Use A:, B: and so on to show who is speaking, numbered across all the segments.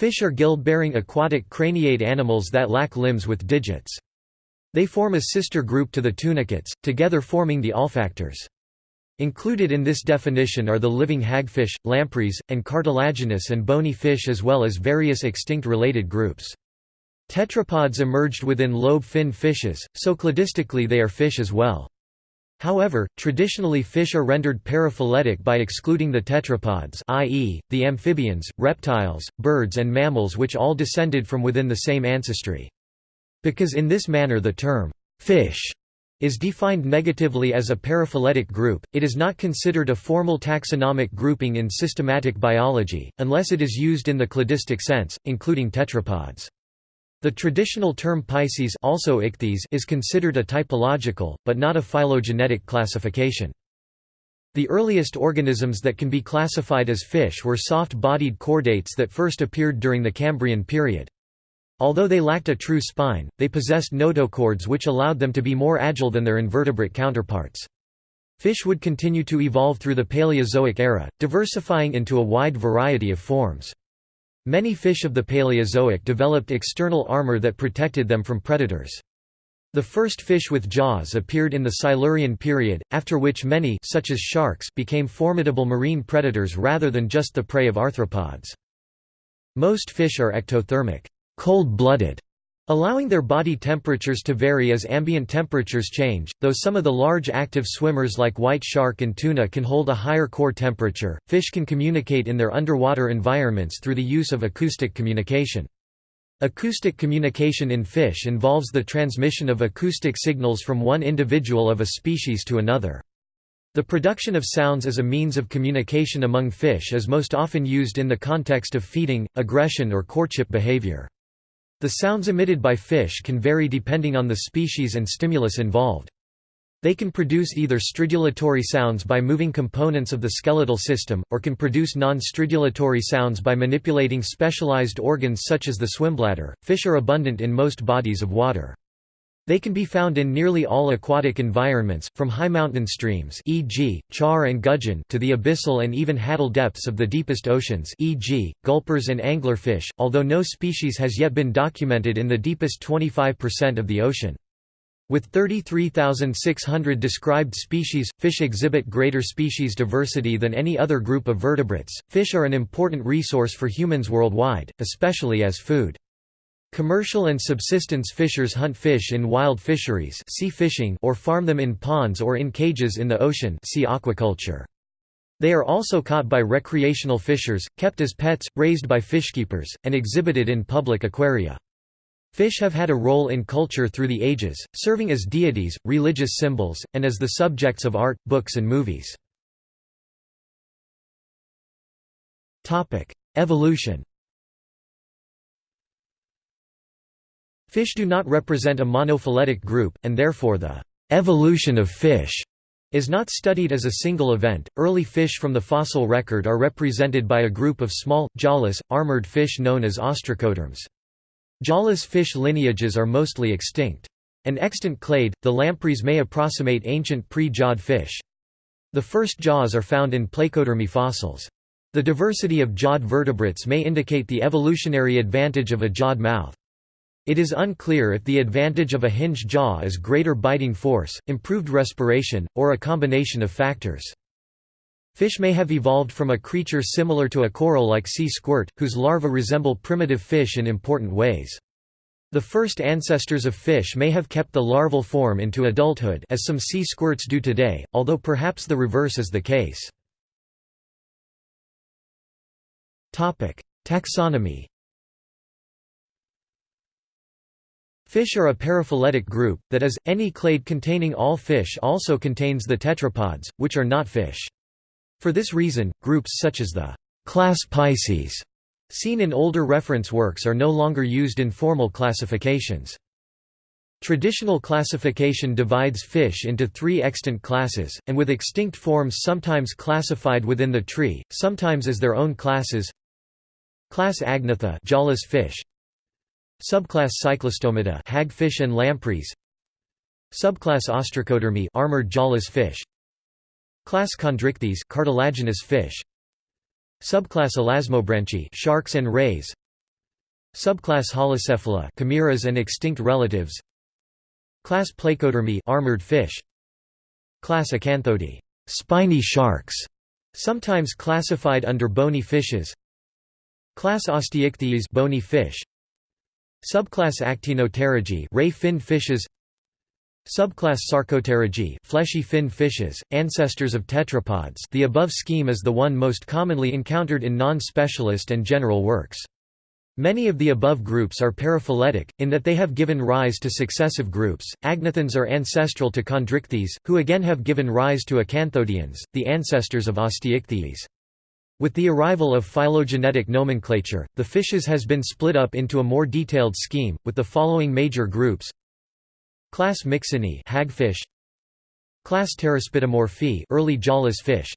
A: Fish are gill-bearing aquatic craniate animals that lack limbs with digits. They form a sister group to the tunicates, together forming the Olfactores. Included in this definition are the living hagfish, lampreys, and cartilaginous and bony fish as well as various extinct related groups. Tetrapods emerged within lobe-finned fishes, so cladistically they are fish as well. However, traditionally fish are rendered paraphyletic by excluding the tetrapods i.e., the amphibians, reptiles, birds and mammals which all descended from within the same ancestry. Because in this manner the term, fish is defined negatively as a paraphyletic group, it is not considered a formal taxonomic grouping in systematic biology, unless it is used in the cladistic sense, including tetrapods. The traditional term Pisces also ichthyes is considered a typological, but not a phylogenetic classification. The earliest organisms that can be classified as fish were soft-bodied chordates that first appeared during the Cambrian period. Although they lacked a true spine, they possessed notochords which allowed them to be more agile than their invertebrate counterparts. Fish would continue to evolve through the Paleozoic era, diversifying into a wide variety of forms. Many fish of the Paleozoic developed external armor that protected them from predators. The first fish with jaws appeared in the Silurian period, after which many such as sharks became formidable marine predators rather than just the prey of arthropods. Most fish are ectothermic cold-blooded, allowing their body temperatures to vary as ambient temperatures change, though some of the large active swimmers like white shark and tuna can hold a higher core temperature. Fish can communicate in their underwater environments through the use of acoustic communication. Acoustic communication in fish involves the transmission of acoustic signals from one individual of a species to another. The production of sounds as a means of communication among fish is most often used in the context of feeding, aggression or courtship behavior. The sounds emitted by fish can vary depending on the species and stimulus involved. They can produce either stridulatory sounds by moving components of the skeletal system, or can produce non-stridulatory sounds by manipulating specialized organs such as the swimbladder. Fish are abundant in most bodies of water. They can be found in nearly all aquatic environments, from high mountain streams e.g., char and gudgeon to the abyssal and even hadal depths of the deepest oceans e.g., gulpers and anglerfish, although no species has yet been documented in the deepest 25% of the ocean. With 33,600 described species, fish exhibit greater species diversity than any other group of vertebrates. Fish are an important resource for humans worldwide, especially as food. Commercial and subsistence fishers hunt fish in wild fisheries sea fishing or farm them in ponds or in cages in the ocean sea aquaculture. They are also caught by recreational fishers, kept as pets, raised by fishkeepers, and exhibited in public aquaria. Fish have had a role in culture through the ages, serving as deities, religious symbols, and as the subjects of art, books and movies. Evolution Fish do not represent a monophyletic group, and therefore the evolution of fish is not studied as a single event. Early fish from the fossil record are represented by a group of small, jawless, armored fish known as ostracoderms. Jawless fish lineages are mostly extinct. An extant clade, the lampreys may approximate ancient pre-jawed fish. The first jaws are found in placodermy fossils. The diversity of jawed vertebrates may indicate the evolutionary advantage of a jawed mouth. It is unclear if the advantage of a hinged jaw is greater biting force, improved respiration, or a combination of factors. Fish may have evolved from a creature similar to a coral like sea squirt, whose larvae resemble primitive fish in important ways. The first ancestors of fish may have kept the larval form into adulthood as some sea squirts do today, although perhaps the reverse is the case. Taxonomy Fish are a paraphyletic group, that is, any clade containing all fish also contains the tetrapods, which are not fish. For this reason, groups such as the class Pisces seen in older reference works are no longer used in formal classifications. Traditional classification divides fish into three extant classes, and with extinct forms sometimes classified within the tree, sometimes as their own classes. Class Agnatha jawless fish, Subclass Cyclostomata hagfish and lampreys. Subclass Ostracodermi armored jawless fish. Class Chondrichthyes cartilaginous fish. Subclass Elasmobranchi sharks and rays. Subclass Holocephala chimeras and extinct relatives. Class Placodermi armored fish. Class Acanthodi spiny sharks sometimes classified under bony fishes. Class Osteichthyes bony fish Subclass Actinopterygii ray fin fishes Subclass Sarcopterygii fleshy fin fishes, ancestors of tetrapods the above scheme is the one most commonly encountered in non-specialist and general works. Many of the above groups are paraphyletic, in that they have given rise to successive groups. Agnathans are ancestral to Chondrichthyes, who again have given rise to Acanthodians, the ancestors of Osteichthyes. With the arrival of phylogenetic nomenclature, the fishes has been split up into a more detailed scheme, with the following major groups. Class Myxinae hagfish. Class Pteraspidomorphae early jawless fish.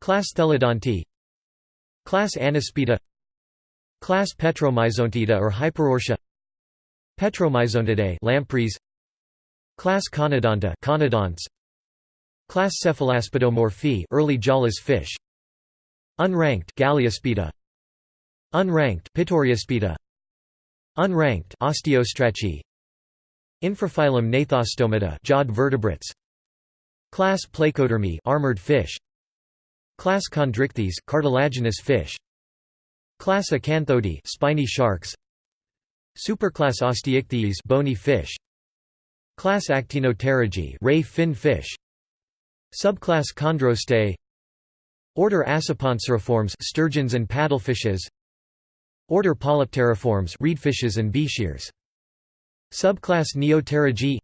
A: Class Thelodonti. Class Anaspida Class Petromyzontida or Hyperoartia Petromyzontidae lampreys. Class Conodonta conodonts. Class Cephalaspidomorphae early jawless fish Unranked Galeaspida Unranked Pituriaspida Unranked Osteostraci Infraphylum Gnathostomata jawed vertebrates. Class Placodermi armored fish. Class Chondrichthyes cartilaginous fish. Class Acanthodi spiny sharks. Superclass Osteichthyes bony fish. Class Actinopterygii ray fin fish. Subclass Chondrostei Order Acipenseriformes sturgeons and paddlefishes. Order Polypteriformes reedfishes and bichirs Subclass Neopterygii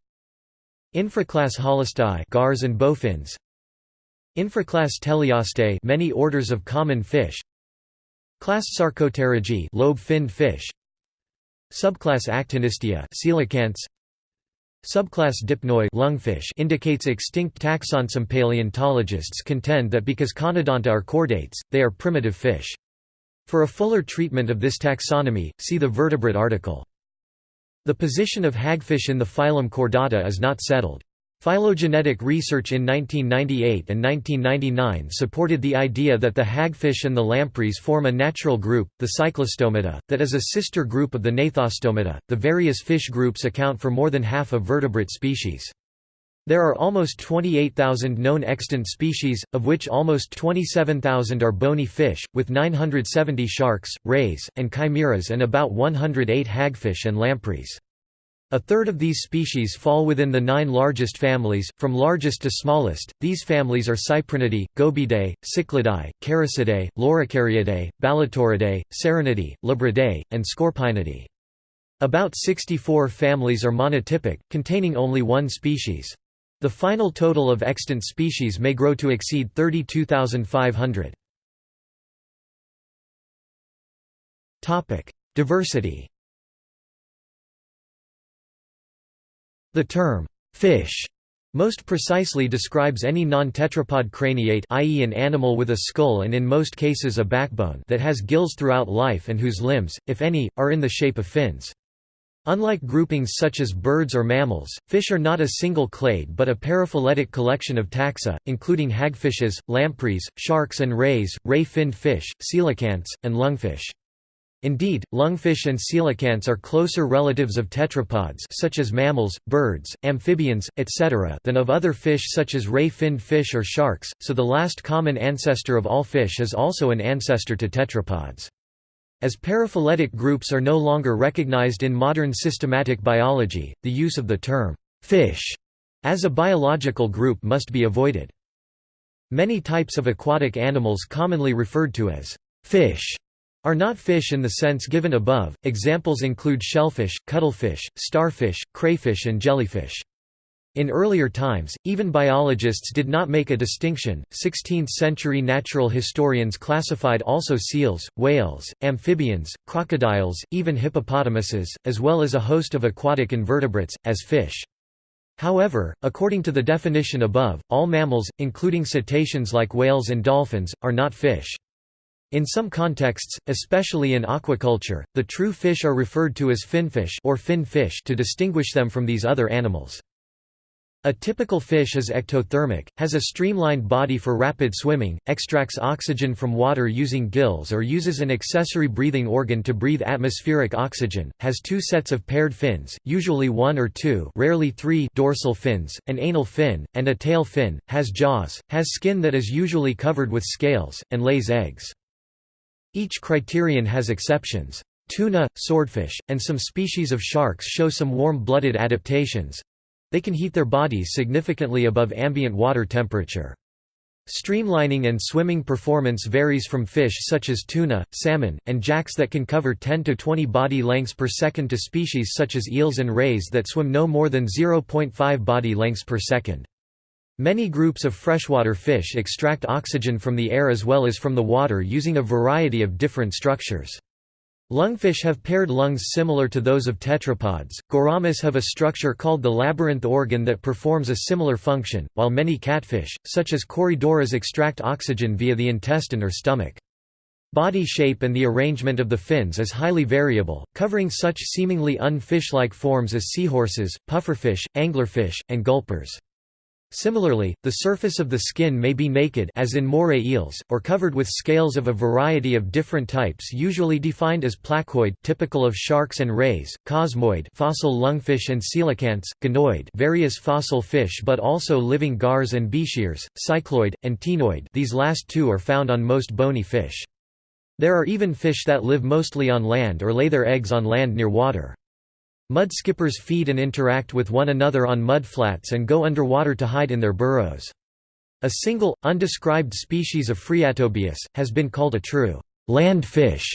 A: Infraclass Holostei gars and bowfins. Infraclass Teleostei many orders of common fish. Class Sarcopterygii lobe-finned fish. Subclass Actinistia coelacanths Subclass Dipnoi lungfish indicates extinct taxon. Some paleontologists contend that because Conodonta are chordates, they are primitive fish. For a fuller treatment of this taxonomy, see the vertebrate article. The position of hagfish in the phylum Chordata is not settled. Phylogenetic research in 1998 and 1999 supported the idea that the hagfish and the lampreys form a natural group, the Cyclostomata, that is a sister group of the Gnathostomata. The various fish groups account for more than half of vertebrate species. There are almost 28,000 known extant species, of which almost 27,000 are bony fish, with 970 sharks, rays, and chimeras and about 108 hagfish and lampreys. A third of these species fall within the nine largest families, from largest to smallest. These families are Cyprinidae, Gobiidae, Cycladidae, Characidae, Loricariidae, Balitoridae, Serranidae, Labridae, and Scorpaenidae. About 64 families are monotypic, containing only one species. The final total of extant species may grow to exceed 32,500. Diversity The term, fish, most precisely describes any non-tetrapod craniate i.e. an animal with a skull and in most cases a backbone that has gills throughout life and whose limbs, if any, are in the shape of fins. Unlike groupings such as birds or mammals, fish are not a single clade but a paraphyletic collection of taxa, including hagfishes, lampreys, sharks and rays, ray-finned fish, coelacanths, and lungfish. Indeed, lungfish and coelacanths are closer relatives of tetrapods such as mammals, birds, amphibians, etc. than of other fish such as ray-finned fish or sharks, so the last common ancestor of all fish is also an ancestor to tetrapods. As paraphyletic groups are no longer recognized in modern systematic biology, the use of the term «fish» as a biological group must be avoided. Many types of aquatic animals commonly referred to as «fish» are not fish in the sense given above. Examples include shellfish, cuttlefish, starfish, crayfish, and jellyfish. In earlier times, even biologists did not make a distinction. 16th century natural historians classified also seals, whales, amphibians, crocodiles, even hippopotamuses, as well as a host of aquatic invertebrates, as fish. However, according to the definition above, all mammals, including cetaceans like whales and dolphins, are not fish. In some contexts, especially in aquaculture, the true fish are referred to as finfish or fin fish to distinguish them from these other animals. A typical fish is ectothermic, has a streamlined body for rapid swimming, extracts oxygen from water using gills or uses an accessory breathing organ to breathe atmospheric oxygen, has two sets of paired fins, usually one or two rarely three dorsal fins, an anal fin, and a tail fin, has jaws, has skin that is usually covered with scales, and lays eggs. Each criterion has exceptions. Tuna, swordfish, and some species of sharks show some warm-blooded adaptations, they can heat their bodies significantly above ambient water temperature. Streamlining and swimming performance varies from fish such as tuna, salmon, and jacks that can cover 10 to 20 body lengths per second to species such as eels and rays that swim no more than 0.5 body lengths per second. Many groups of freshwater fish extract oxygen from the air as well as from the water using a variety of different structures. Lungfish have paired lungs similar to those of tetrapods. Gouramis have a structure called the labyrinth organ that performs a similar function, while many catfish, such as Corydoras extract oxygen via the intestine or stomach. Body shape and the arrangement of the fins is highly variable, covering such seemingly unfish-like forms as seahorses, pufferfish, anglerfish, and gulpers. Similarly, the surface of the skin may be naked as in moray eels, or covered with scales of a variety of different types usually defined as placoid typical of sharks and rays, cosmoid fossil lungfish and coelacanths, ganoid various fossil fish but also living gars and bichirs, cycloid, and ctenoid these last two are found on most bony fish. There are even fish that live mostly on land or lay their eggs on land near water. Mudskippers feed and interact with one another on mudflats and go underwater to hide in their burrows. A single, undescribed species of Phreatobius, has been called a true land fish,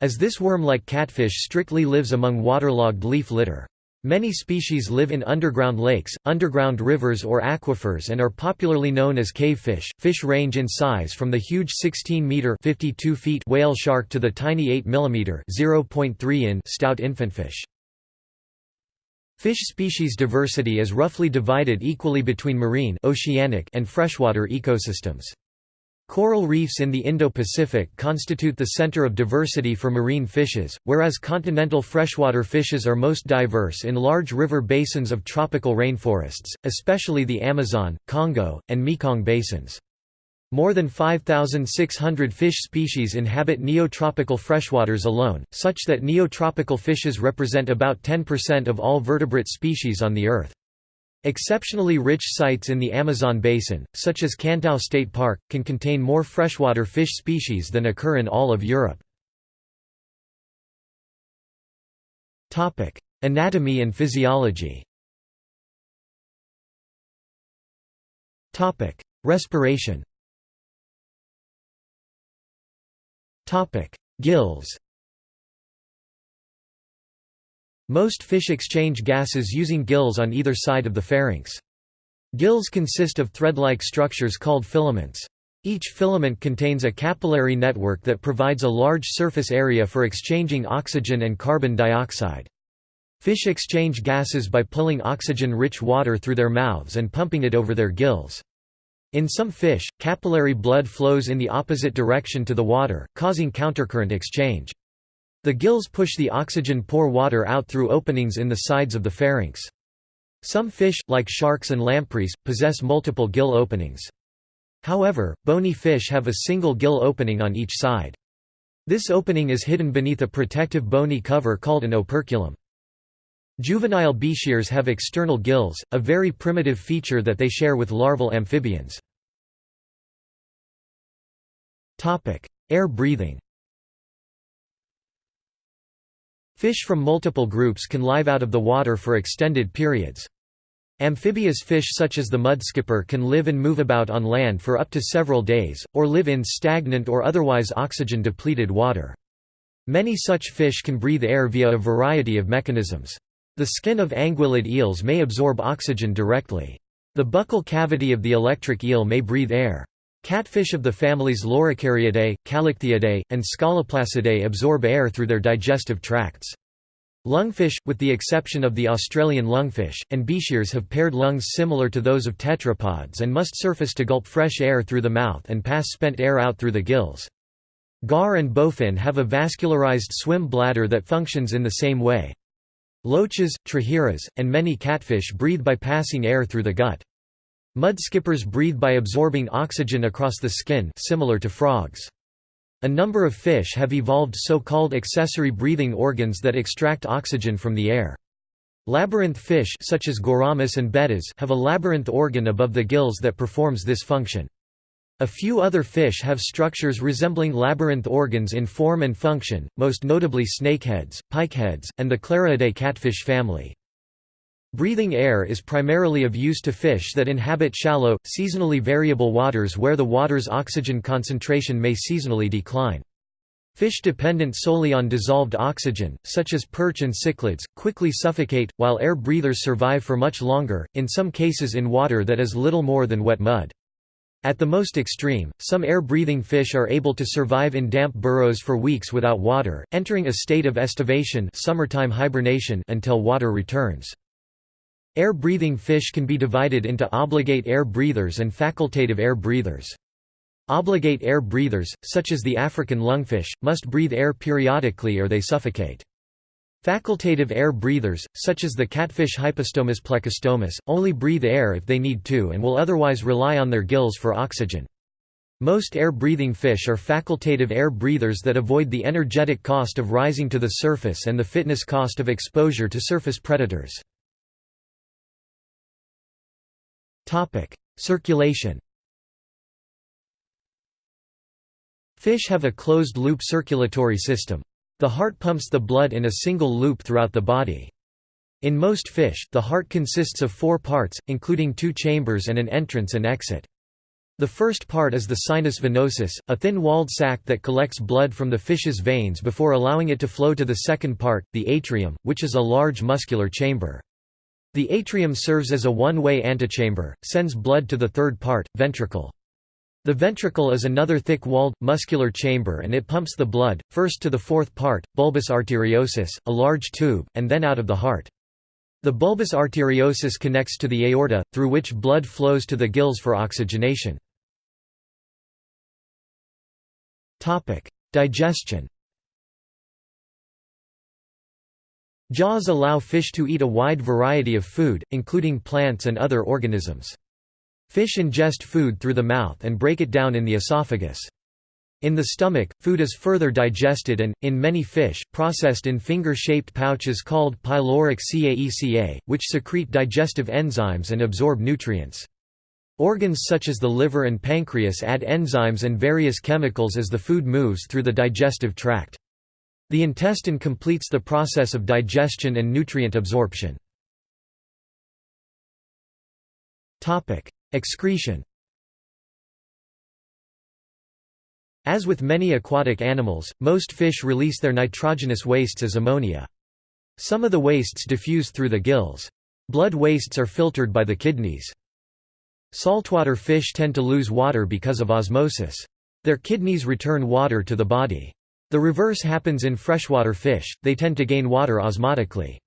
A: as this worm-like catfish strictly lives among waterlogged leaf litter. Many species live in underground lakes, underground rivers or aquifers and are popularly known as cave fish. Fish range in size from the huge 16-meter (52 feet) whale shark to the tiny 8 mm (0.3 in) stout infantfish. Fish species diversity is roughly divided equally between marine oceanic and freshwater ecosystems. Coral reefs in the Indo-Pacific constitute the center of diversity for marine fishes, whereas continental freshwater fishes are most diverse in large river basins of tropical rainforests, especially the Amazon, Congo, and Mekong basins. More than 5,600 fish species inhabit neotropical freshwaters alone, such that neotropical fishes represent about 10% of all vertebrate species on the Earth. Exceptionally rich sites in the Amazon basin, such as Cantão State Park, can contain more freshwater fish species than occur in all of Europe. Anatomy and physiology Respiration Gills Most fish exchange gases using gills on either side of the pharynx. Gills consist of thread-like structures called filaments. Each filament contains a capillary network that provides a large surface area for exchanging oxygen and carbon dioxide. Fish exchange gases by pulling oxygen-rich water through their mouths and pumping it over their gills. In some fish, capillary blood flows in the opposite direction to the water, causing countercurrent exchange. The gills push the oxygen-poor water out through openings in the sides of the pharynx. Some fish, like sharks and lampreys, possess multiple gill openings. However, bony fish have a single gill opening on each side. This opening is hidden beneath a protective bony cover called an operculum. Juvenile bichirs have external gills, a very primitive feature that they share with larval amphibians. Air breathing Fish from multiple groups can live out of the water for extended periods. Amphibious fish such as the mudskipper can live and move about on land for up to several days, or live in stagnant or otherwise oxygen-depleted water. Many such fish can breathe air via a variety of mechanisms. The skin of anguillid eels may absorb oxygen directly. The buccal cavity of the electric eel may breathe air. Catfish of the families Loricariidae, Callichthyidae, and Scoloplacidae absorb air through their digestive tracts. Lungfish, with the exception of the Australian lungfish, and bichirs have paired lungs similar to those of tetrapods and must surface to gulp fresh air through the mouth and pass spent air out through the gills. Gar and bowfin have a vascularized swim bladder that functions in the same way. Loaches, trahiras, and many catfish breathe by passing air through the gut. Mudskippers breathe by absorbing oxygen across the skin similar to frogs. A number of fish have evolved so-called accessory breathing organs that extract oxygen from the air. Labyrinth fish such as Goramus and bettas have a labyrinth organ above the gills that performs this function. A few other fish have structures resembling labyrinth organs in form and function, most notably snakeheads, pikeheads, and the Clariidae catfish family. Breathing air is primarily of use to fish that inhabit shallow, seasonally variable waters where the water's oxygen concentration may seasonally decline. Fish dependent solely on dissolved oxygen, such as perch and cichlids, quickly suffocate, while air breathers survive for much longer, in some cases in water that is little more than wet mud. At the most extreme, some air-breathing fish are able to survive in damp burrows for weeks without water, entering a state of estivation summertime hibernation until water returns. Air-breathing fish can be divided into obligate air breathers and facultative air breathers. Obligate air breathers, such as the African lungfish, must breathe air periodically or they suffocate. Facultative air breathers, such as the catfish Hypostomus plecostomus, only breathe air if they need to and will otherwise rely on their gills for oxygen. Most air-breathing fish are facultative air breathers that avoid the energetic cost of rising to the surface and the fitness cost of exposure to surface predators. Circulation Fish have a closed-loop circulatory system. The heart pumps the blood in a single loop throughout the body. In most fish, the heart consists of four parts, including two chambers and an entrance and exit. The first part is the sinus venosus, a thin-walled sac that collects blood from the fish's veins before allowing it to flow to the second part, the atrium, which is a large muscular chamber. The atrium serves as a one-way antechamber, sends blood to the third part, ventricle. The ventricle is another thick-walled, muscular chamber and it pumps the blood, first to the fourth part, bulbus arteriosus, a large tube, and then out of the heart. The bulbus arteriosus connects to the aorta, through which blood flows to the gills for oxygenation. Digestion Jaws allow fish to eat a wide variety of food, including plants and other organisms. Fish ingest food through the mouth and break it down in the esophagus. In the stomach, food is further digested and, in many fish, processed in finger-shaped pouches called pyloric caeca, which secrete digestive enzymes and absorb nutrients. Organs such as the liver and pancreas add enzymes and various chemicals as the food moves through the digestive tract. The intestine completes the process of digestion and nutrient absorption. Excretion As with many aquatic animals, most fish release their nitrogenous wastes as ammonia. Some of the wastes diffuse through the gills. Blood wastes are filtered by the kidneys. Saltwater fish tend to lose water because of osmosis. Their kidneys return water to the body. The reverse happens in freshwater fish, they tend to gain water osmotically.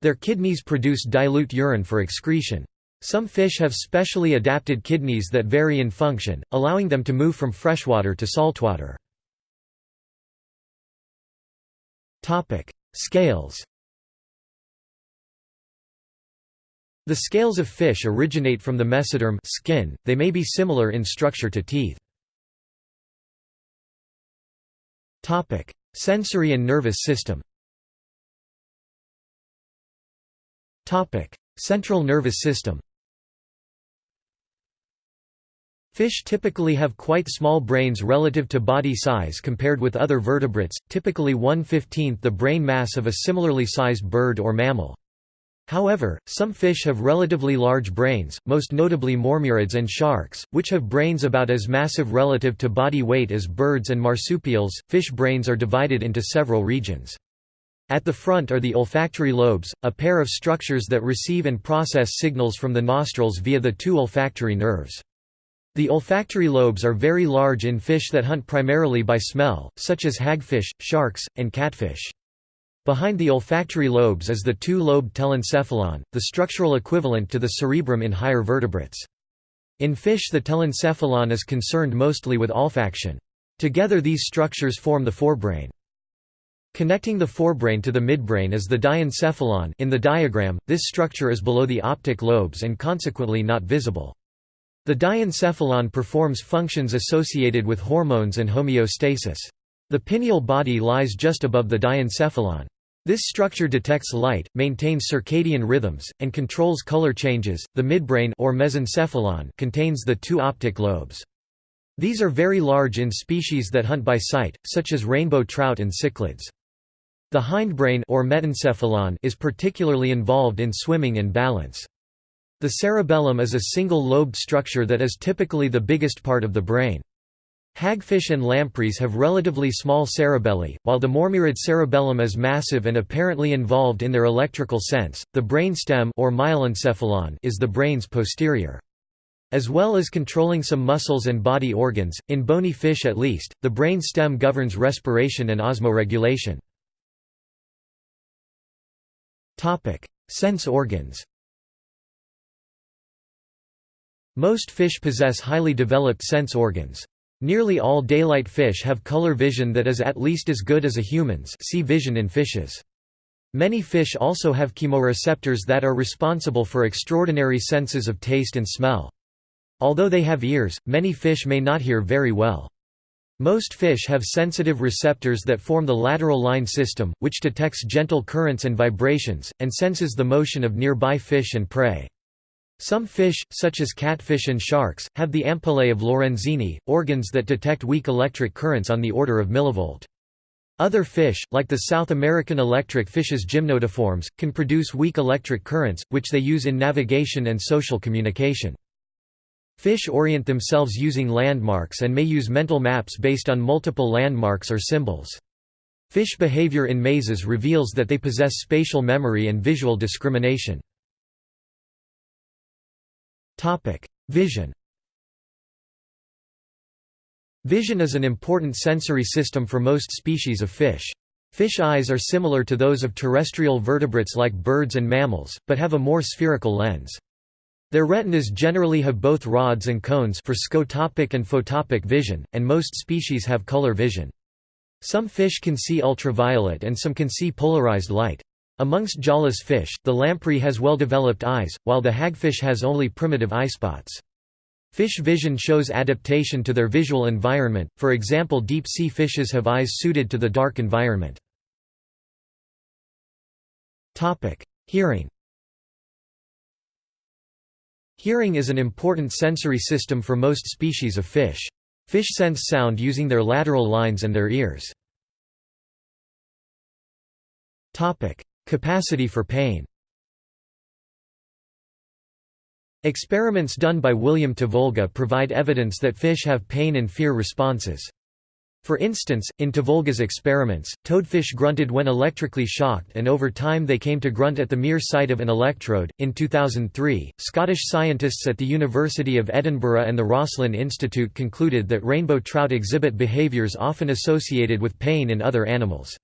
A: Their kidneys produce dilute urine for excretion. Some fish have specially adapted kidneys that vary in function, allowing them to move from freshwater to saltwater. Scales The scales of fish originate from the mesoderm skin, they may be similar in structure to teeth. Sensory and nervous system Central nervous system Fish typically have quite small brains relative to body size compared with other vertebrates, typically 1/15 the brain mass of a similarly sized bird or mammal. However, some fish have relatively large brains, most notably mormyrids and sharks, which have brains about as massive relative to body weight as birds and marsupials. Fish brains are divided into several regions. At the front are the olfactory lobes, a pair of structures that receive and process signals from the nostrils via the two olfactory nerves. The olfactory lobes are very large in fish that hunt primarily by smell, such as hagfish, sharks, and catfish. Behind the olfactory lobes is the two-lobed telencephalon, the structural equivalent to the cerebrum in higher vertebrates. In fish the telencephalon is concerned mostly with olfaction. Together these structures form the forebrain. Connecting the forebrain to the midbrain is the diencephalon in the diagram, this structure is below the optic lobes and consequently not visible. The diencephalon performs functions associated with hormones and homeostasis. The pineal body lies just above the diencephalon. This structure detects light, maintains circadian rhythms, and controls color changes. The midbrain or mesencephalon contains the two optic lobes. These are very large in species that hunt by sight, such as rainbow trout and cichlids. The hindbrain or metencephalon is particularly involved in swimming and balance. The cerebellum is a single-lobed structure that is typically the biggest part of the brain. Hagfish and lampreys have relatively small cerebelli, while the mormyrid cerebellum is massive and apparently involved in their electrical sense. The brain stem or myelencephalon is the brain's posterior. As well as controlling some muscles and body organs, in bony fish at least, the brain stem governs respiration and osmoregulation. Sense organs. Most fish possess highly developed sense organs. Nearly all daylight fish have color vision that is at least as good as a human's see vision in fishes. Many fish also have chemoreceptors that are responsible for extraordinary senses of taste and smell. Although they have ears, many fish may not hear very well. Most fish have sensitive receptors that form the lateral line system, which detects gentle currents and vibrations, and senses the motion of nearby fish and prey. Some fish, such as catfish and sharks, have the ampullae of Lorenzini, organs that detect weak electric currents on the order of millivolt. Other fish, like the South American electric fish's gymnotiforms, can produce weak electric currents, which they use in navigation and social communication. Fish orient themselves using landmarks and may use mental maps based on multiple landmarks or symbols. Fish behavior in mazes reveals that they possess spatial memory and visual discrimination. Vision Vision is an important sensory system for most species of fish. Fish eyes are similar to those of terrestrial vertebrates like birds and mammals, but have a more spherical lens. Their retinas generally have both rods and cones for scotopic and photopic vision, and most species have color vision. Some fish can see ultraviolet and some can see polarized light. Amongst jawless fish, the lamprey has well-developed eyes, while the hagfish has only primitive eyespots. Fish vision shows adaptation to their visual environment, for example deep-sea fishes have eyes suited to the dark environment. Hearing Hearing is an important sensory system for most species of fish. Fish sense sound using their lateral lines and their ears. Capacity for pain Experiments done by William Tavolga provide evidence that fish have pain and fear responses. For instance, in Tavolga's experiments, toadfish grunted when electrically shocked and over time they came to grunt at the mere sight of an electrode. In 2003, Scottish scientists at the University of Edinburgh and the Roslin Institute concluded that rainbow trout exhibit behaviours often associated with pain in other animals.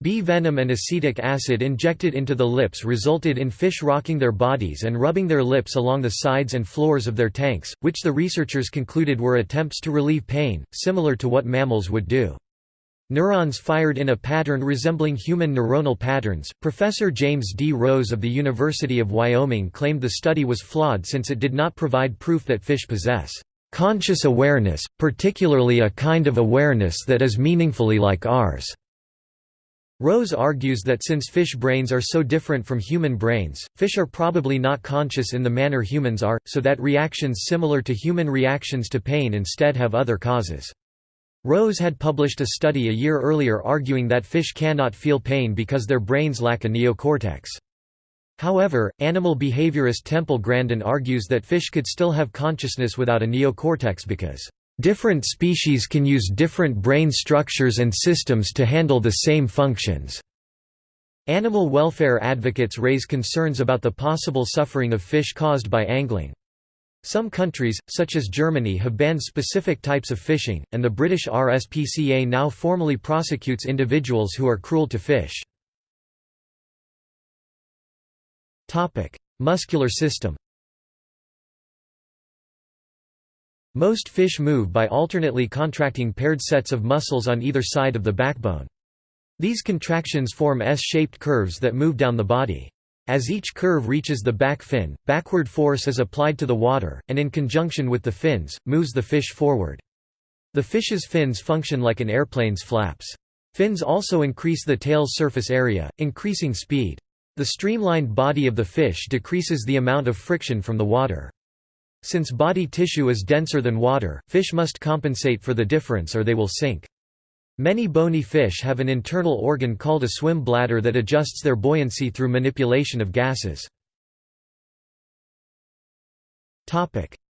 A: Bee venom and acetic acid injected into the lips resulted in fish rocking their bodies and rubbing their lips along the sides and floors of their tanks, which the researchers concluded were attempts to relieve pain, similar to what mammals would do. Neurons fired in a pattern resembling human neuronal patterns. Professor James D. Rose of the University of Wyoming claimed the study was flawed since it did not provide proof that fish possess conscious awareness, particularly a kind of awareness that is meaningfully like ours. Rose argues that since fish brains are so different from human brains, fish are probably not conscious in the manner humans are, so that reactions similar to human reactions to pain instead have other causes. Rose had published a study a year earlier arguing that fish cannot feel pain because their brains lack a neocortex. However, animal behaviorist Temple Grandin argues that fish could still have consciousness without a neocortex because Different species can use different brain structures and systems to handle the same functions. Animal welfare advocates raise concerns about the possible suffering of fish caused by angling. Some countries, such as Germany have banned specific types of fishing, and the British RSPCA now formally prosecutes individuals who are cruel to fish. Muscular system Most fish move by alternately contracting paired sets of muscles on either side of the backbone. These contractions form S-shaped curves that move down the body. As each curve reaches the back fin, backward force is applied to the water, and in conjunction with the fins, moves the fish forward. The fish's fins function like an airplane's flaps. Fins also increase the tail's surface area, increasing speed. The streamlined body of the fish decreases the amount of friction from the water. Since body tissue is denser than water, fish must compensate for the difference or they will sink. Many bony fish have an internal organ called a swim bladder that adjusts their buoyancy through manipulation of gases.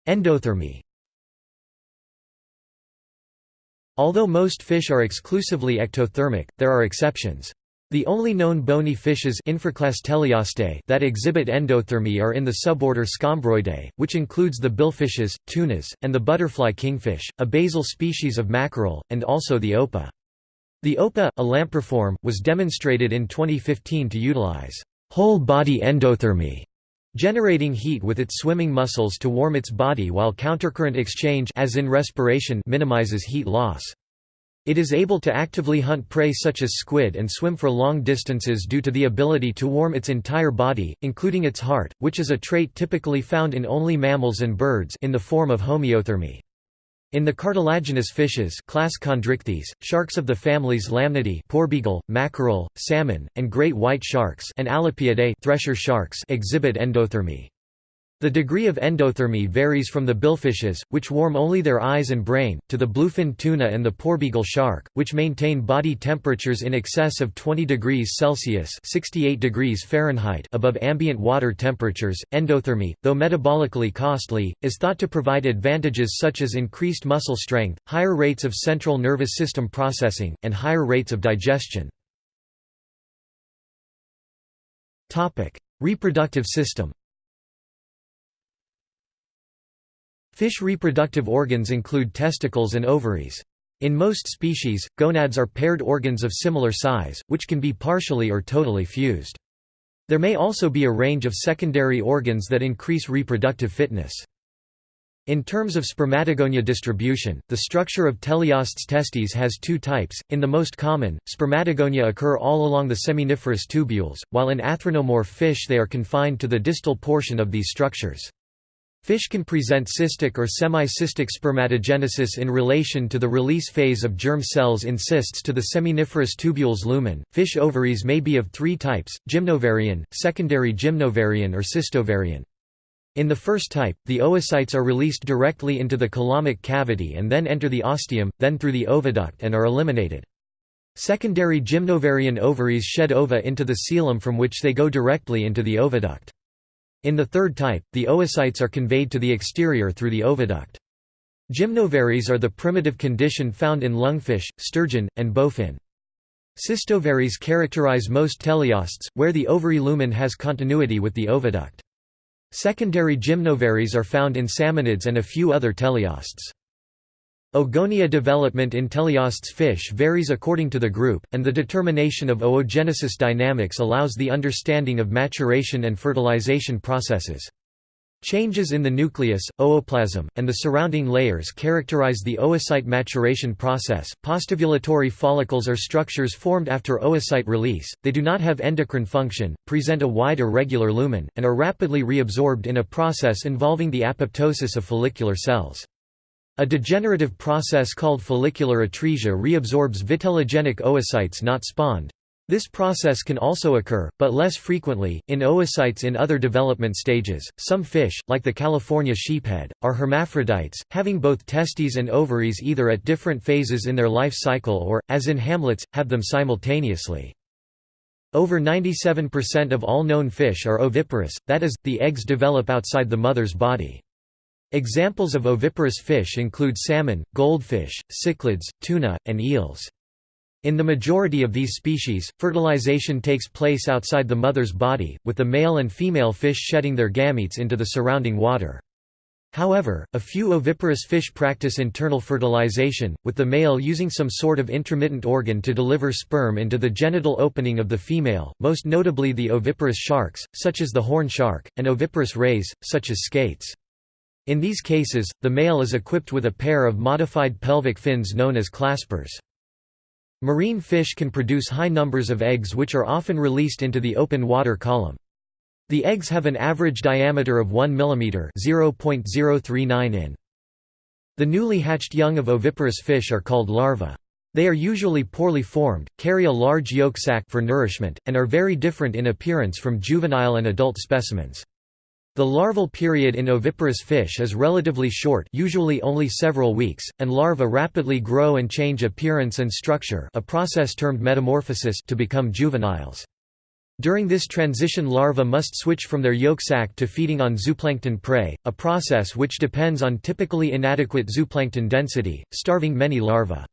A: Endothermy Although most fish are exclusively ectothermic, there are exceptions. The only known bony fishes that exhibit endothermy are in the suborder Scombroidae, which includes the billfishes, tunas, and the butterfly kingfish, a basal species of mackerel, and also the opah. The opah, a lampriform, was demonstrated in 2015 to utilize whole-body endothermy, generating heat with its swimming muscles to warm its body while countercurrent exchange as in respiration minimizes heat loss. It is able to actively hunt prey such as squid and swim for long distances due to the ability to warm its entire body, including its heart, which is a trait typically found in only mammals and birds in the form of homeothermy. In the cartilaginous fishes class Chondrichthyes, sharks of the families Lamnidae porbeagle, mackerel, salmon, and great white sharks and Alopiidae thresher sharks exhibit endothermy. The degree of endothermy varies from the billfishes, which warm only their eyes and brain, to the bluefin tuna and the porbeagle shark, which maintain body temperatures in excess of 20 degrees Celsius (68 degrees Fahrenheit) above ambient water temperatures. Endothermy, though metabolically costly, is thought to provide advantages such as increased muscle strength, higher rates of central nervous system processing, and higher rates of digestion. Topic: Reproductive system. Fish reproductive organs include testicles and ovaries. In most species, gonads are paired organs of similar size, which can be partially or totally fused. There may also be a range of secondary organs that increase reproductive fitness. In terms of spermatogonia distribution, the structure of teleosts testes has two types. In the most common, spermatogonia occur all along the seminiferous tubules, while in atherinomorph fish they are confined to the distal portion of these structures. Fish can present cystic or semi-cystic spermatogenesis in relation to the release phase of germ cells in cysts to the seminiferous tubules lumen. Fish ovaries may be of three types: gymnovarian, secondary gymnovarian or cystovarian. In the first type, the oocytes are released directly into the coelomic cavity and then enter the ostium, then through the oviduct and are eliminated. Secondary gymnovarian ovaries shed ova into the coelom from which they go directly into the oviduct. In the third type, the oocytes are conveyed to the exterior through the oviduct. Gymnovaries are the primitive condition found in lungfish, sturgeon, and bowfin. Cystovaries characterize most teleosts, where the ovary lumen has continuity with the oviduct. Secondary gymnovaries are found in salmonids and a few other teleosts. Oogonia development in teleosts fish varies according to the group, and the determination of oogenesis dynamics allows the understanding of maturation and fertilization processes. Changes in the nucleus, ooplasm, and the surrounding layers characterize the oocyte maturation process. Postovulatory follicles are structures formed after oocyte release, they do not have endocrine function, present a wide irregular lumen, and are rapidly reabsorbed in a process involving the apoptosis of follicular cells. A degenerative process called follicular atresia reabsorbs vitellogenic oocytes not spawned. This process can also occur, but less frequently, in oocytes in other development stages. Some fish, like the California sheephead, are hermaphrodites, having both testes and ovaries either at different phases in their life cycle or, as in hamlets, have them simultaneously. Over 97% of all known fish are oviparous, that is, the eggs develop outside the mother's body. Examples of oviparous fish include salmon, goldfish, cichlids, tuna, and eels. In the majority of these species, fertilization takes place outside the mother's body, with the male and female fish shedding their gametes into the surrounding water. However, a few oviparous fish practice internal fertilization, with the male using some sort of intromittent organ to deliver sperm into the genital opening of the female, most notably the oviparous sharks, such as the horn shark, and oviparous rays, such as skates. In these cases, the male is equipped with a pair of modified pelvic fins known as claspers. Marine fish can produce high numbers of eggs which are often released into the open water column. The eggs have an average diameter of 1 mm (0.039 in). The newly hatched young of oviparous fish are called larvae. They are usually poorly formed, carry a large yolk sac for nourishment, and are very different in appearance from juvenile and adult specimens. The larval period in oviparous fish is relatively short usually only several weeks, and larvae rapidly grow and change appearance and structure a process termed metamorphosis to become juveniles. During this transition larvae must switch from their yolk sac to feeding on zooplankton prey, a process which depends on typically inadequate zooplankton density, starving many larvae.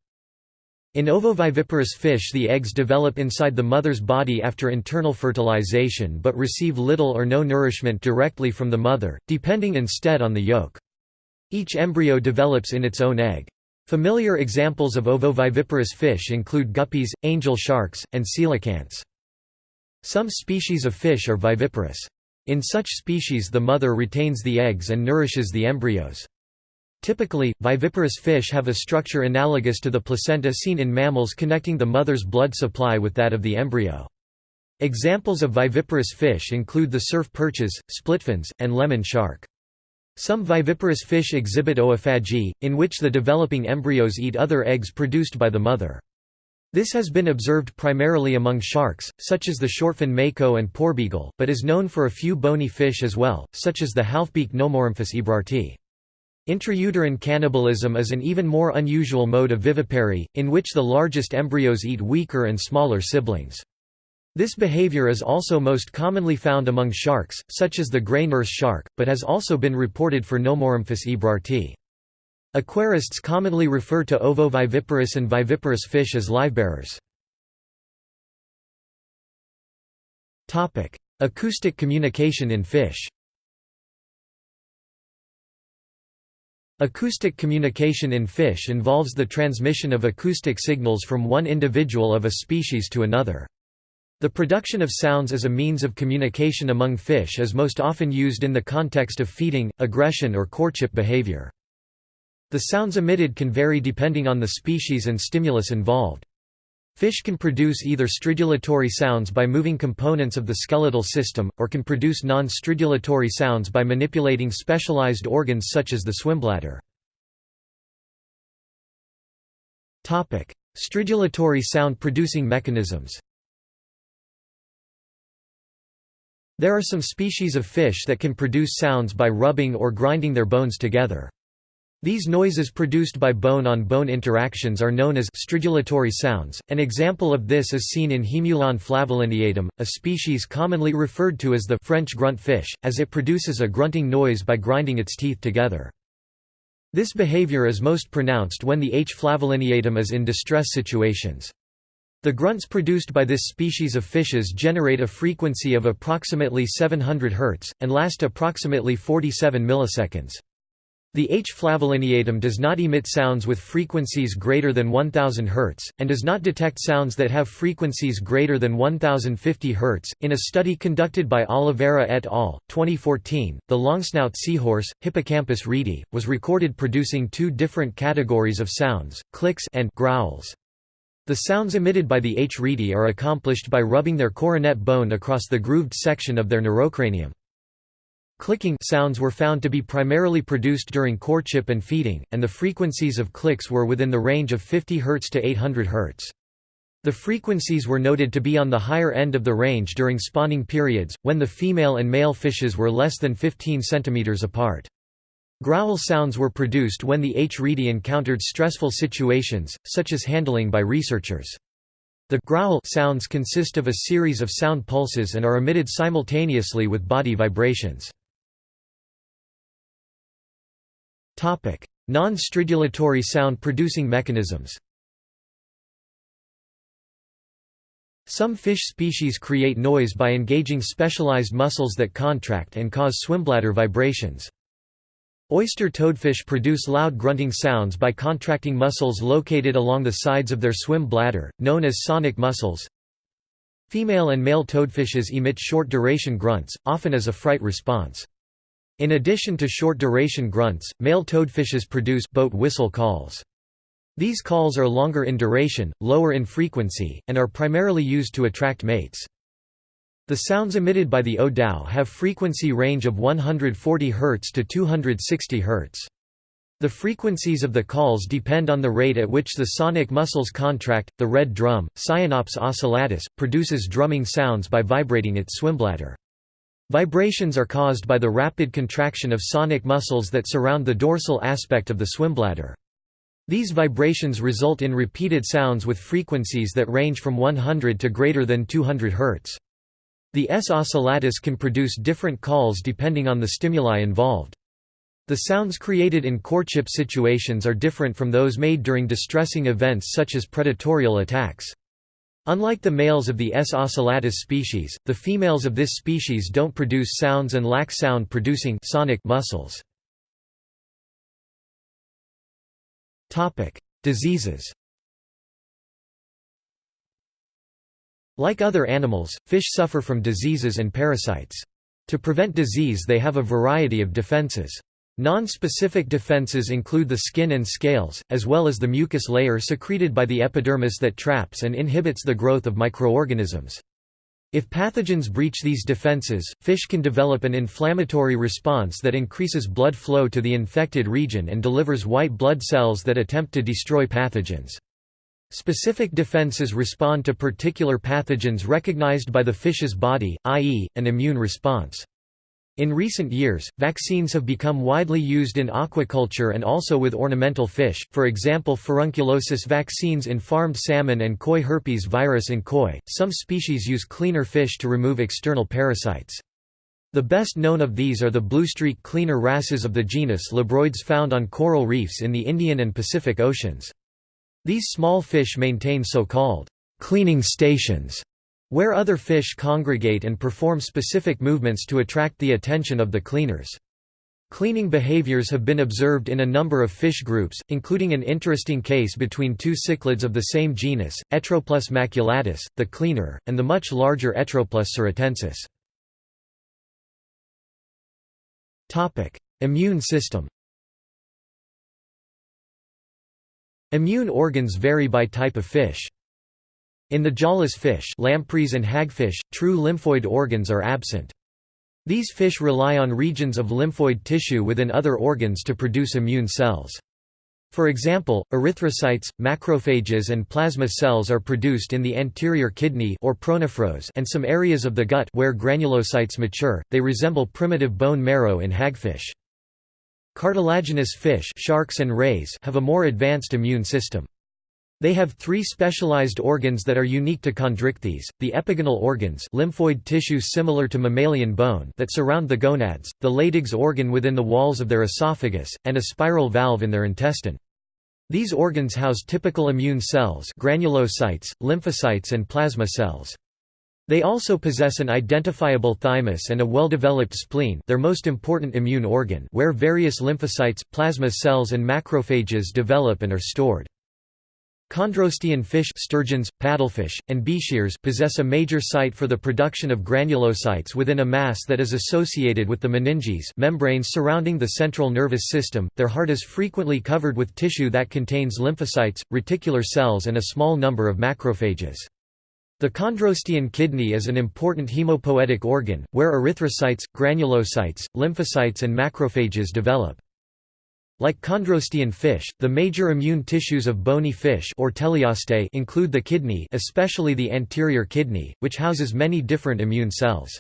A: In ovoviviparous fish the eggs develop inside the mother's body after internal fertilization but receive little or no nourishment directly from the mother, depending instead on the yolk. Each embryo develops in its own egg. Familiar examples of ovoviviparous fish include guppies, angel sharks, and coelacanths. Some species of fish are viviparous. In such species the mother retains the eggs and nourishes the embryos. Typically, viviparous fish have a structure analogous to the placenta seen in mammals connecting the mother's blood supply with that of the embryo. Examples of viviparous fish include the surf perches, splitfins, and lemon shark. Some viviparous fish exhibit oophagy, in which the developing embryos eat other eggs produced by the mother. This has been observed primarily among sharks, such as the shortfin mako and porbeagle, but is known for a few bony fish as well, such as the halfbeak Nomorhamphus ebrardtii. Intrauterine cannibalism is an even more unusual mode of vivipary, in which the largest embryos eat weaker and smaller siblings. This behavior is also most commonly found among sharks, such as the gray nurse shark, but has also been reported for Nomorhamphus ebrardtii. Aquarists commonly refer to ovoviviparous and viviparous fish as livebearers. Acoustic communication in fish Acoustic communication in fish involves the transmission of acoustic signals from one individual of a species to another. The production of sounds as a means of communication among fish is most often used in the context of feeding, aggression or courtship behavior. The sounds emitted can vary depending on the species and stimulus involved. Fish can produce either stridulatory sounds by moving components of the skeletal system, or can produce non-stridulatory sounds by manipulating specialized organs such as the swimbladder. Stridulatory sound-producing mechanisms There are some species of fish that can produce sounds by rubbing or grinding their bones together. These noises produced by bone-on-bone -bone interactions are known as stridulatory sounds. An example of this is seen in Haemulon flavolineatum, a species commonly referred to as the French grunt fish, as it produces a grunting noise by grinding its teeth together. This behavior is most pronounced when the H. flavolineatum is in distress situations. The grunts produced by this species of fishes generate a frequency of approximately 700 Hz, and last approximately 47 milliseconds. The H. flavolineatum does not emit sounds with frequencies greater than 1000 Hz, and does not detect sounds that have frequencies greater than 1050 Hz. In a study conducted by Oliveira et al. 2014, the longsnout seahorse, Hippocampus reedi, was recorded producing two different categories of sounds, clicks and growls. The sounds emitted by the H. reedi are accomplished by rubbing their coronet bone across the grooved section of their neurocranium. Clicking sounds were found to be primarily produced during courtship and feeding, and the frequencies of clicks were within the range of 50 Hz to 800 Hz. The frequencies were noted to be on the higher end of the range during spawning periods, when the female and male fishes were less than 15 cm apart. Growl sounds were produced when the H. reedi encountered stressful situations, such as handling by researchers. The growl sounds consist of a series of sound pulses and are emitted simultaneously with body vibrations. Non-stridulatory sound-producing mechanisms Some fish species create noise by engaging specialized muscles that contract and cause swimbladder vibrations. Oyster toadfish produce loud grunting sounds by contracting muscles located along the sides of their swim bladder, known as sonic muscles. Female and male toadfishes emit short-duration grunts, often as a fright response. In addition to short-duration grunts, male toadfishes produce boat whistle calls. These calls are longer in duration, lower in frequency, and are primarily used to attract mates. The sounds emitted by the O. tau have frequency range of 140 Hz to 260 Hz. The frequencies of the calls depend on the rate at which the sonic muscles contract. The red drum, Sciaenops ocellatus, produces drumming sounds by vibrating its swimbladder. Vibrations are caused by the rapid contraction of sonic muscles that surround the dorsal aspect of the swimbladder. These vibrations result in repeated sounds with frequencies that range from 100 to greater than 200 Hz. The S ocellatus can produce different calls depending on the stimuli involved. The sounds created in courtship situations are different from those made during distressing events such as predatorial attacks. Unlike the males of the S. ocellatus species, the females of this species don't produce sounds and lack sound-producing sonic muscles. Diseases Like other animals, fish suffer from diseases and parasites. To prevent disease they have a variety of defenses. Non-specific defenses include the skin and scales, as well as the mucus layer secreted by the epidermis that traps and inhibits the growth of microorganisms. If pathogens breach these defenses, fish can develop an inflammatory response that increases blood flow to the infected region and delivers white blood cells that attempt to destroy pathogens. Specific defenses respond to particular pathogens recognized by the fish's body, i.e., an immune response. In recent years, vaccines have become widely used in aquaculture and also with ornamental fish, for example furunculosis vaccines in farmed salmon and koi herpes virus in koi. Some species use cleaner fish to remove external parasites. The best known of these are the bluestreak cleaner wrasses of the genus Labroides found on coral reefs in the Indian and Pacific Oceans. These small fish maintain so-called cleaning stations where other fish congregate and perform specific movements to attract the attention of the cleaners. Cleaning behaviors have been observed in a number of fish groups, including an interesting case between two cichlids of the same genus, Etroplus maculatus, the cleaner, and the much larger Etroplus suritensis. Immune system Immune organs vary by type of fish. In the jawless fish lampreys and hagfish, true lymphoid organs are absent. These fish rely on regions of lymphoid tissue within other organs to produce immune cells. For example, erythrocytes, macrophages and plasma cells are produced in the anterior kidney or pronephros and some areas of the gut where granulocytes mature. They resemble primitive bone marrow in hagfish. Cartilaginous fish sharks and rays have a more advanced immune system. They have three specialized organs that are unique to chondrichthyes, the epigonal organs lymphoid tissue similar to mammalian bone that surround the gonads, the Leydig's organ within the walls of their esophagus, and a spiral valve in their intestine. These organs house typical immune cells granulocytes, lymphocytes and plasma cells. They also possess an identifiable thymus and a well-developed spleen their most important immune organ where various lymphocytes, plasma cells and macrophages develop and are stored. Chondrostean fish sturgeons, paddlefish, and possess a major site for the production of granulocytes within a mass that is associated with the meninges membranes surrounding the central nervous system. Their heart is frequently covered with tissue that contains lymphocytes, reticular cells and a small number of macrophages. The chondrostean kidney is an important hemopoietic organ, where erythrocytes, granulocytes, lymphocytes and macrophages develop. Like chondrostean fish, the major immune tissues of bony fish or Teleostei include the kidney especially the anterior kidney, which houses many different immune cells.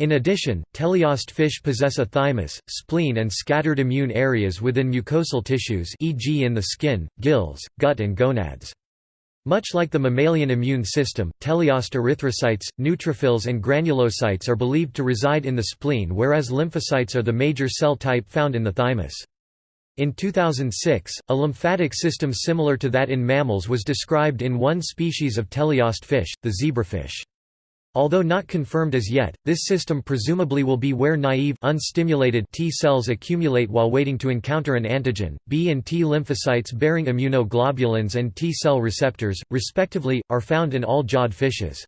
A: In addition, teleost fish possess a thymus, spleen and scattered immune areas within mucosal tissues e.g. in the skin, gills, gut and gonads. Much like the mammalian immune system, teleost erythrocytes, neutrophils and granulocytes are believed to reside in the spleen whereas lymphocytes are the major cell type found in the thymus. In 2006, a lymphatic system similar to that in mammals was described in one species of teleost fish, the zebrafish. Although not confirmed as yet, this system presumably will be where naive unstimulated T cells accumulate while waiting to encounter an antigen. B and T lymphocytes bearing immunoglobulins and T cell receptors, respectively, are found in all jawed fishes.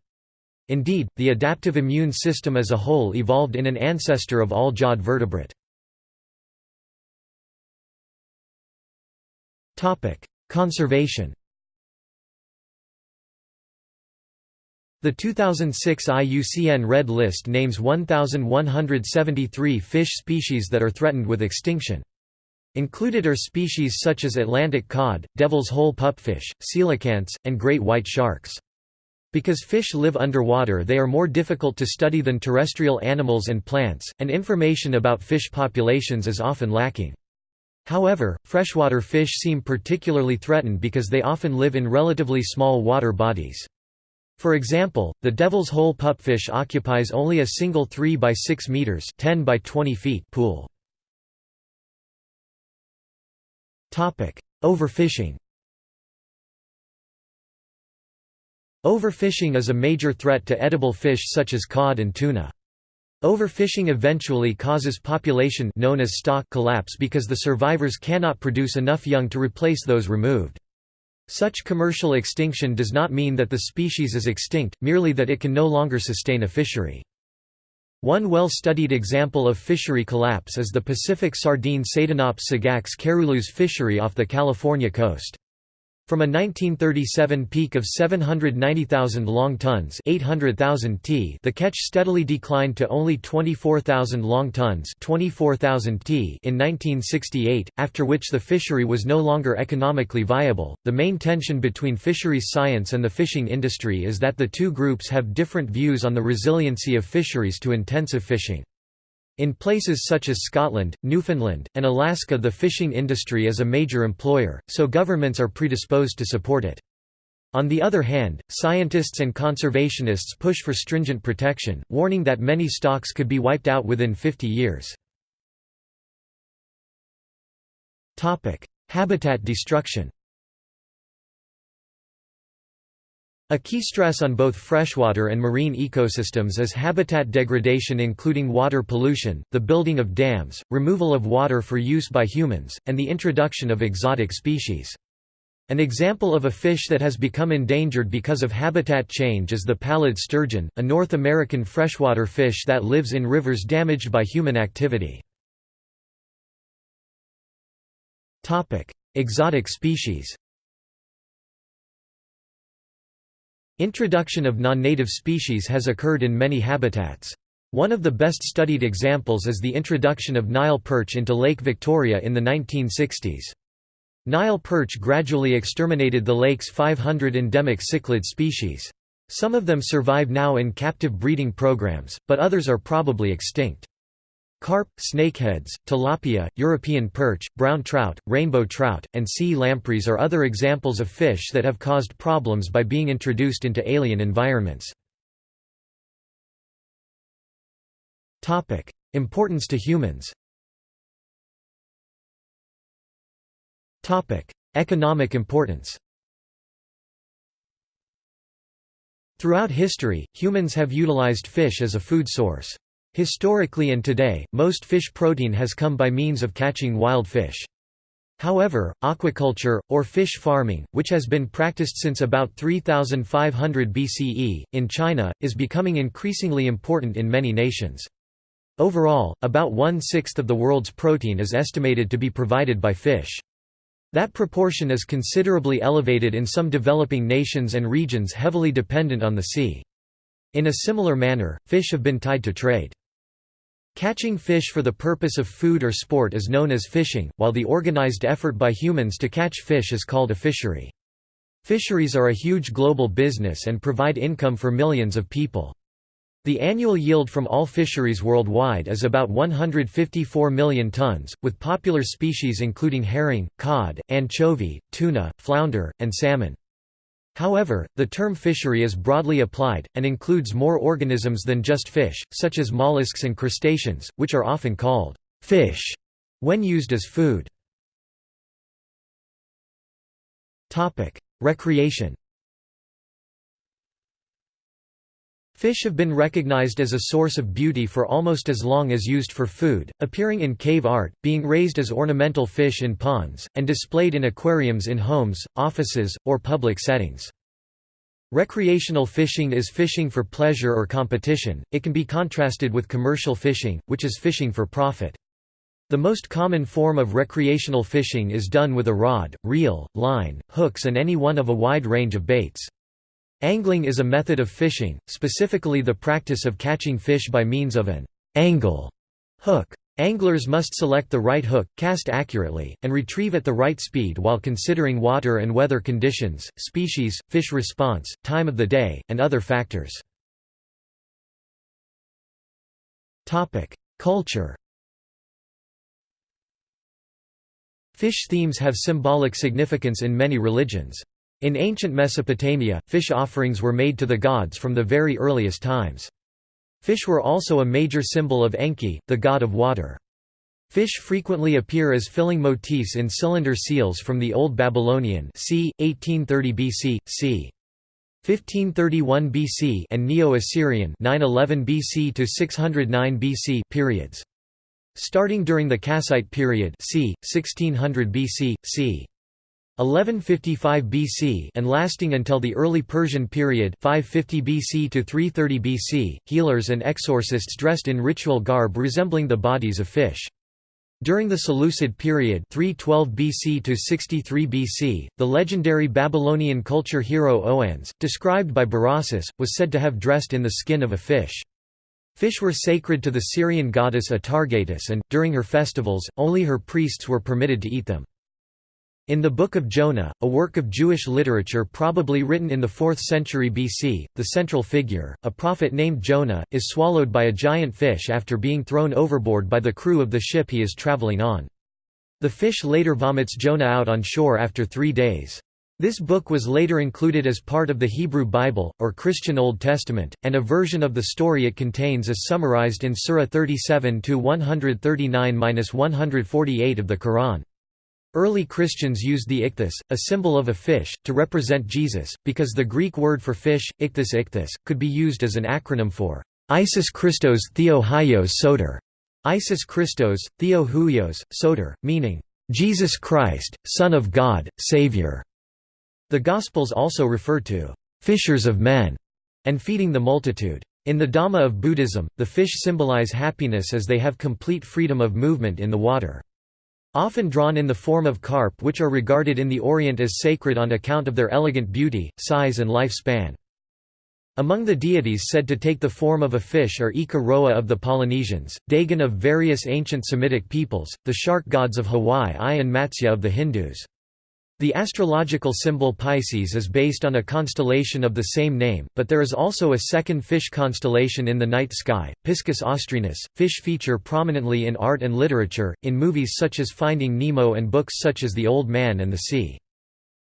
A: Indeed, the adaptive immune system as a whole evolved in an ancestor of all jawed vertebrate. Conservation The 2006 IUCN Red List names 1,173 fish species that are threatened with extinction. Included are species such as Atlantic cod, devil's hole pupfish, coelacanths, and great white sharks. Because fish live underwater they are more difficult to study than terrestrial animals and plants, and information about fish populations is often lacking. However, freshwater fish seem particularly threatened because they often live in relatively small water bodies. For example, the devil's hole pupfish occupies only a single 3 by 6 meters (10 by 20 feet) pool. Topic: Overfishing. Overfishing is a major threat to edible fish such as cod and tuna. Overfishing eventually causes population known as stock collapse because the survivors cannot produce enough young to replace those removed. Such commercial extinction does not mean that the species is extinct, merely that it can no longer sustain a fishery. One well-studied example of fishery collapse is the Pacific sardine Sardinops sagax Carulus fishery off the California coast. From a 1937 peak of 790,000 long tons 800,000 t the catch steadily declined to only 24,000 long tons 24,000 t in 1968, after which the fishery was no longer economically viable. The main tension between fisheries science and the fishing industry is that the two groups have different views on the resiliency of fisheries to intensive fishing. In places such as Scotland, Newfoundland, and Alaska the fishing industry is a major employer, so governments are predisposed to support it. On the other hand, scientists and conservationists push for stringent protection, warning that many stocks could be wiped out within 50 years. Habitat destruction A key stress on both freshwater and marine ecosystems is habitat degradation including water pollution, the building of dams, removal of water for use by humans, and the introduction of exotic species. An example of a fish that has become endangered because of habitat change is the pallid sturgeon, a North American freshwater fish that lives in rivers damaged by human activity. Exotic species Introduction of non-native species has occurred in many habitats. One of the best studied examples is the introduction of Nile perch into Lake Victoria in the 1960s. Nile perch gradually exterminated the lake's 500 endemic cichlid species. Some of them survive now in captive breeding programs, but others are probably extinct. Carp, snakeheads, tilapia, European perch, brown trout, rainbow trout, and sea lampreys are other examples of fish that have caused problems by being introduced into alien environments. Importance to humans Economic importance Throughout history, humans have utilized fish as a food source. Historically and today, most fish protein has come by means of catching wild fish. However, aquaculture, or fish farming, which has been practiced since about 3500 BCE, in China, is becoming increasingly important in many nations. Overall, about one-sixth of the world's protein is estimated to be provided by fish. That proportion is considerably elevated in some developing nations and regions heavily dependent on the sea. In a similar manner, fish have been tied to trade. Catching fish for the purpose of food or sport is known as fishing, while the organized effort by humans to catch fish is called a fishery. Fisheries are a huge global business and provide income for millions of people. The annual yield from all fisheries worldwide is about 154 million tons, with popular species including herring, cod, anchovy, tuna, flounder, and salmon. However, the term fishery is broadly applied, and includes more organisms than just fish, such as mollusks and crustaceans, which are often called fish when used as food. Recreation Fish have been recognized as a source of beauty for almost as long as used for food, appearing in cave art, being raised as ornamental fish in ponds, and displayed in aquariums in homes, offices, or public settings. Recreational fishing is fishing for pleasure or competition, it can be contrasted with commercial fishing, which is fishing for profit. The most common form of recreational fishing is done with a rod, reel, line, hooks and any one of a wide range of baits. Angling is a method of fishing, specifically the practice of catching fish by means of an angle hook. Anglers must select the right hook, cast accurately, and retrieve at the right speed while considering water and weather conditions, species, fish response, time of the day, and other factors. Culture Fish themes have symbolic significance in many religions. In ancient Mesopotamia, fish offerings were made to the gods from the very earliest times. Fish were also a major symbol of Enki, the god of water. Fish frequently appear as filling motifs in cylinder seals from the Old Babylonian c. 1830 BC, c. 1531 BC and Neo-Assyrian 911 BC to 609 BC periods. Starting during the Kassite period c. 1600 BC, c. 1155 BC and lasting until the early Persian period 550 BC to 330 BC, healers and exorcists dressed in ritual garb resembling the bodies of fish. During the Seleucid period 312 BC to 63 BC, the legendary Babylonian culture hero Oannes, described by Berossus, was said to have dressed in the skin of a fish. Fish were sacred to the Syrian goddess Atargatis and, during her festivals, only her priests were permitted to eat them. In the Book of Jonah, a work of Jewish literature probably written in the 4th century BC, the central figure, a prophet named Jonah, is swallowed by a giant fish after being thrown overboard by the crew of the ship he is traveling on. The fish later vomits Jonah out on shore after three days. This book was later included as part of the Hebrew Bible, or Christian Old Testament, and a version of the story it contains is summarized in Surah 37-139-148 of the Quran. Early Christians used the ichthys, a symbol of a fish, to represent Jesus, because the Greek word for fish, ichthys ichthys, could be used as an acronym for Isis Christos Theo Huios Soter, Isis Christos, Theo Huios, Soter, meaning, Jesus Christ, Son of God, Savior. The Gospels also refer to fishers of men and feeding the multitude. In the Dhamma of Buddhism, the fish symbolize happiness as they have complete freedom of movement in the water. Often drawn in the form of carp which are regarded in the Orient as sacred on account of their elegant beauty, size and lifespan. Among the deities said to take the form of a fish are Ika Roa of the Polynesians, Dagon of various ancient Semitic peoples, the shark gods of Hawaii and Matsya of the Hindus. The astrological symbol Pisces is based on a constellation of the same name, but there is also a second fish constellation in the night sky, Piscis Austrinus. Fish feature prominently in art and literature, in movies such as Finding Nemo and books such as The Old Man and the Sea.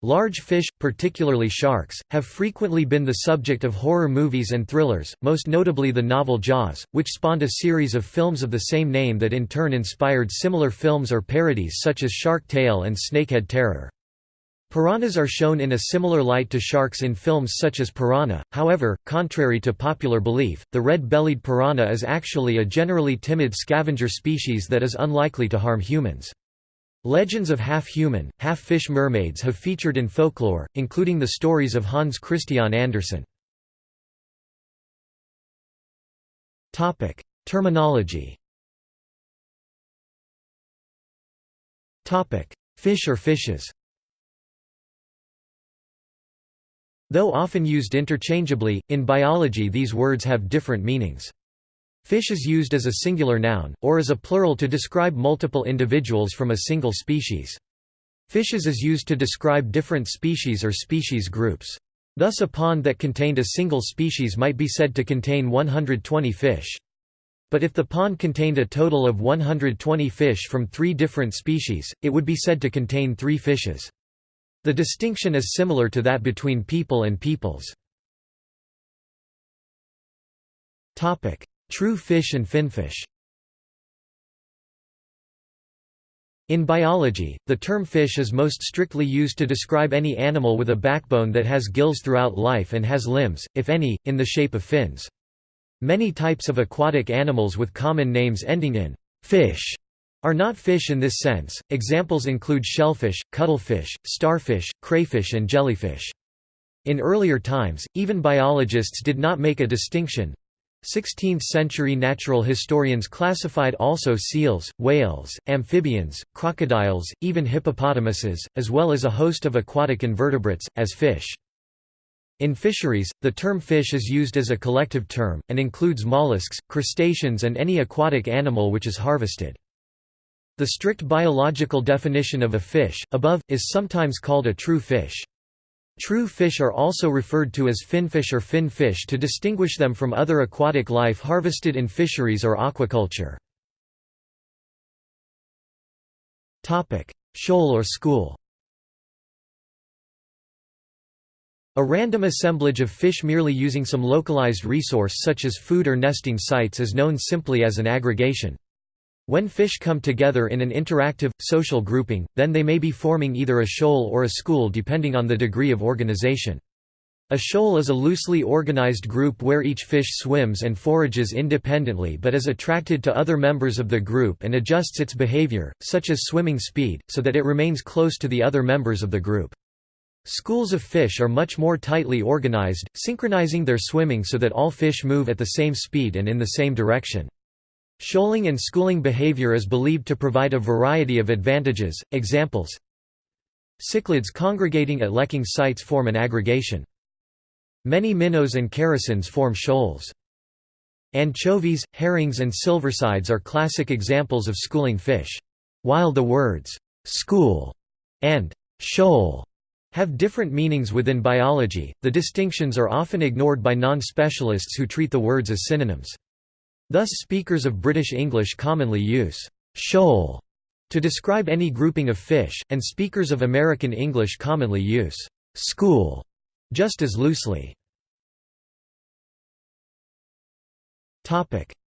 A: Large fish, particularly sharks, have frequently been the subject of horror movies and thrillers, most notably the novel Jaws, which spawned a series of films of the same name that in turn inspired similar films or parodies such as Shark Tale and Snakehead Terror. Piranhas are shown in a similar light to sharks in films such as Piranha, however, contrary to popular belief, the red-bellied piranha is actually a generally timid scavenger species that is unlikely to harm humans. Legends of half-human, half-fish mermaids have featured in folklore, including the stories of Hans Christian Andersen. Terminology Fish or fishes Though often used interchangeably, in biology these words have different meanings. Fish is used as a singular noun, or as a plural to describe multiple individuals from a single species. Fishes is used to describe different species or species groups. Thus a pond that contained a single species might be said to contain 120 fish. But if the pond contained a total of 120 fish from three different species, it would be said to contain three fishes. The distinction is similar to that between people and peoples. True fish and finfish In biology, the term fish is most strictly used to describe any animal with a backbone that has gills throughout life and has limbs, if any, in the shape of fins. Many types of aquatic animals with common names ending in fish are not fish in this sense. Examples include shellfish, cuttlefish, starfish, crayfish, and jellyfish. In earlier times, even biologists did not make a distinction. 16th-century natural historians classified also seals, whales, amphibians, crocodiles, even hippopotamuses, as well as a host of aquatic invertebrates, as fish. In fisheries, the term fish is used as a collective term, and includes mollusks, crustaceans and any aquatic animal which is harvested. The strict biological definition of a fish, above, is sometimes called a true fish. True fish are also referred to as finfish or fin fish to distinguish them from other aquatic life harvested in fisheries or aquaculture. Shoal or school A random assemblage of fish merely using some localized resource such as food or nesting sites is known simply as an aggregation. When fish come together in an interactive, social grouping, then they may be forming either a shoal or a school depending on the degree of organization. A shoal is a loosely organized group where each fish swims and forages independently but is attracted to other members of the group and adjusts its behavior, such as swimming speed, so that it remains close to the other members of the group. Schools of fish are much more tightly organized, synchronizing their swimming so that all fish move at the same speed and in the same direction. Shoaling and schooling behavior is believed to provide a variety of advantages. Examples Cichlids congregating at lekking sites form an aggregation. Many minnows and characins form shoals. Anchovies, herrings and silversides are classic examples of schooling fish. While the words, "'school' and "'shoal' have different meanings within biology, the distinctions are often ignored by non-specialists who treat the words as synonyms. Thus speakers of British English commonly use «shoal» to describe any grouping of fish, and speakers of American English commonly use «school» just as loosely.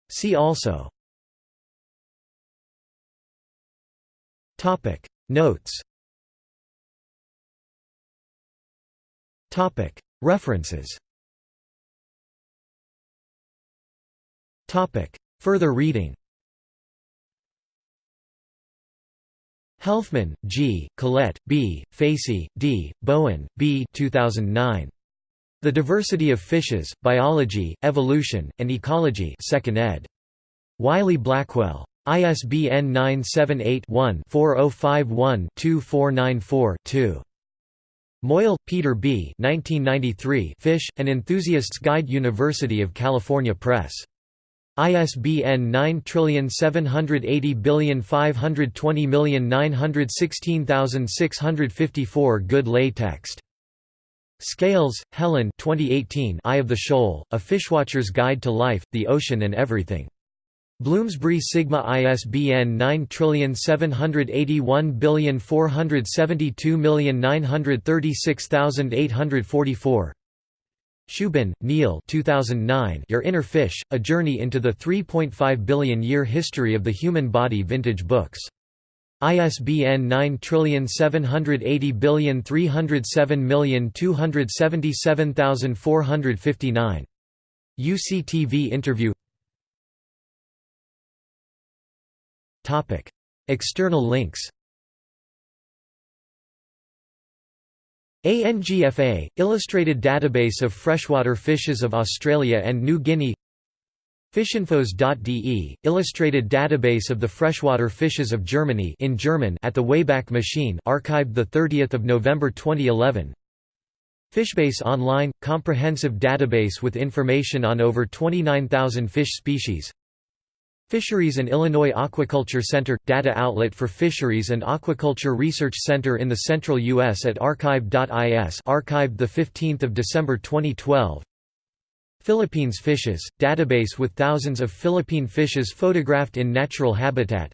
A: See also. Notes. References Topic. Further reading Helfman, G., Collette, B., Facey, D., Bowen, B. 2009. The Diversity of Fishes, Biology, Evolution, and Ecology 2nd ed. Wiley-Blackwell. ISBN 978-1-4051-2494-2. Moyle, Peter B. 1993 Fish, An Enthusiast's Guide University of California Press. ISBN 9780520916654 Good lay text. Scales, Helen 2018 Eye of the Shoal, A Fishwatcher's Guide to Life, the Ocean and Everything. Bloomsbury Sigma ISBN 9781472936844 Shubin, Neil 2009 Your Inner Fish, A Journey into the 3.5 Billion Year History of the Human Body Vintage Books. ISBN 9780307277459. UCTV interview External links ANGFA – Illustrated Database of Freshwater Fishes of Australia and New Guinea. Fishinfos.de – Illustrated Database of the Freshwater Fishes of Germany in German at the Wayback Machine archived 30 November 2011 Fishbase Online – Comprehensive database with information on over 29,000 fish species Fisheries and Illinois Aquaculture Center – data outlet for Fisheries and Aquaculture Research Center in the Central U.S. at archive.is archived 15 December 2012 Philippines Fishes – database with thousands of Philippine fishes photographed in natural habitat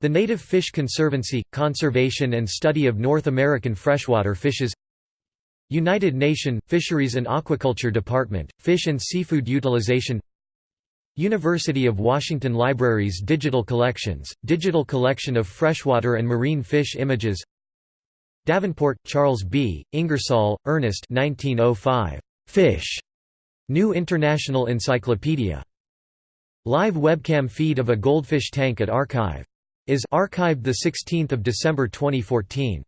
A: The Native Fish Conservancy – conservation and study of North American freshwater fishes United Nation – Fisheries and Aquaculture Department – Fish and Seafood Utilization University of Washington Libraries Digital Collections, Digital Collection of Freshwater and Marine Fish Images Davenport, Charles B., Ingersoll, Ernest 1905. Fish. New International Encyclopedia. Live webcam feed of a goldfish tank at Archive. Is archived 16 December 2014.